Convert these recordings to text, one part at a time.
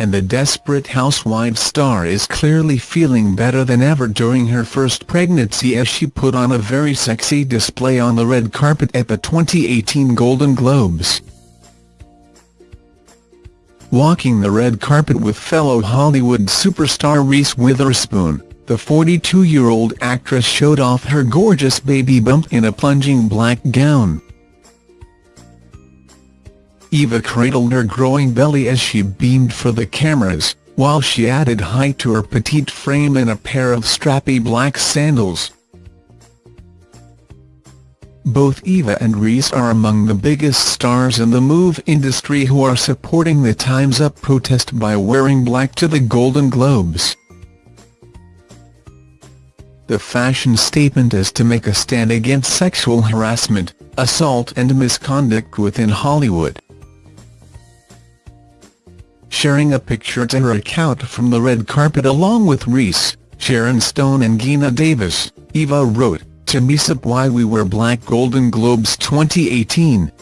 and the Desperate Housewives star is clearly feeling better than ever during her first pregnancy as she put on a very sexy display on the red carpet at the 2018 Golden Globes. Walking the red carpet with fellow Hollywood superstar Reese Witherspoon, the 42-year-old actress showed off her gorgeous baby bump in a plunging black gown. Eva cradled her growing belly as she beamed for the cameras, while she added height to her petite frame in a pair of strappy black sandals. Both Eva and Reese are among the biggest stars in the move industry who are supporting the Time's Up protest by wearing black to the Golden Globes. The fashion statement is to make a stand against sexual harassment, assault and misconduct within Hollywood sharing a picture to her account from the red carpet along with Reese, Sharon Stone and Geena Davis, Eva wrote, to mess up why we wear black Golden Globes 2018.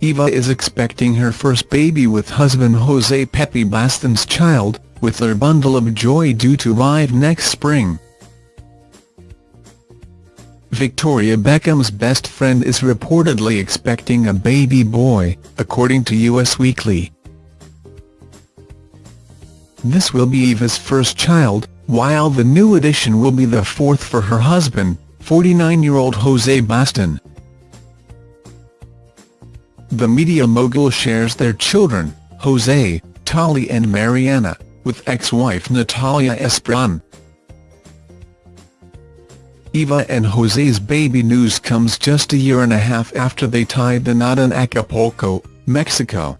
Eva is expecting her first baby with husband Jose Pepe Baston's child, with their bundle of joy due to arrive next spring. Victoria Beckham's best friend is reportedly expecting a baby boy, according to Us Weekly. This will be Eva's first child, while the new addition will be the fourth for her husband, 49-year-old Jose Baston. The media mogul shares their children, Jose, Tali and Mariana, with ex-wife Natalia Esperón. Eva and Jose's baby news comes just a year and a half after they tied the knot in Acapulco, Mexico.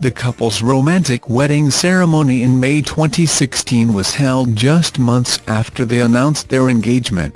The couple's romantic wedding ceremony in May 2016 was held just months after they announced their engagement.